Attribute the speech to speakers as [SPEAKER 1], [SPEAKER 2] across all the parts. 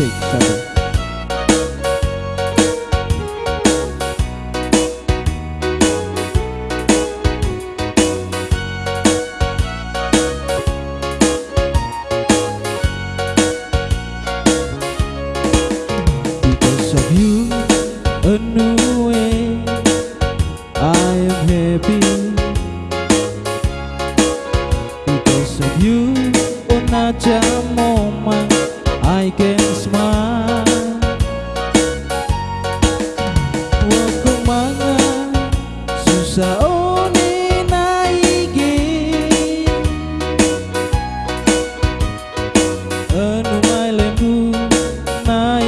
[SPEAKER 1] Asik satu. Because of you, a new way, I am happy. Because of you, on a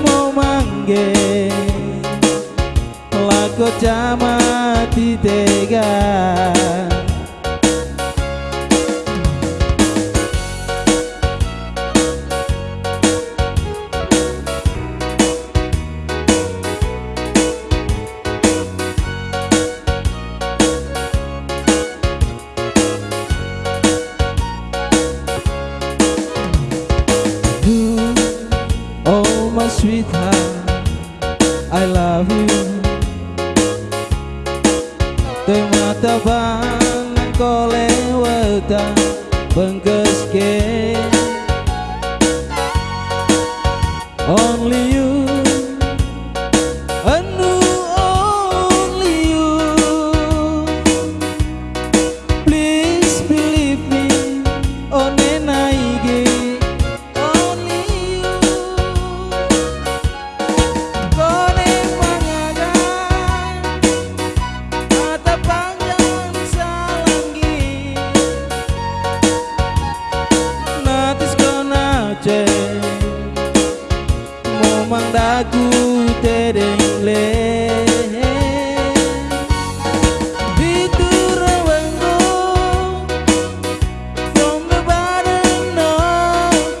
[SPEAKER 1] mau manggil Laku camati tega. sweetheart, I love you. Tôi mata ban vang, cô lẽ vợ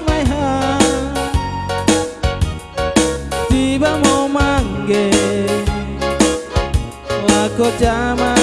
[SPEAKER 1] my heart. Tiba mau manggil Lako jama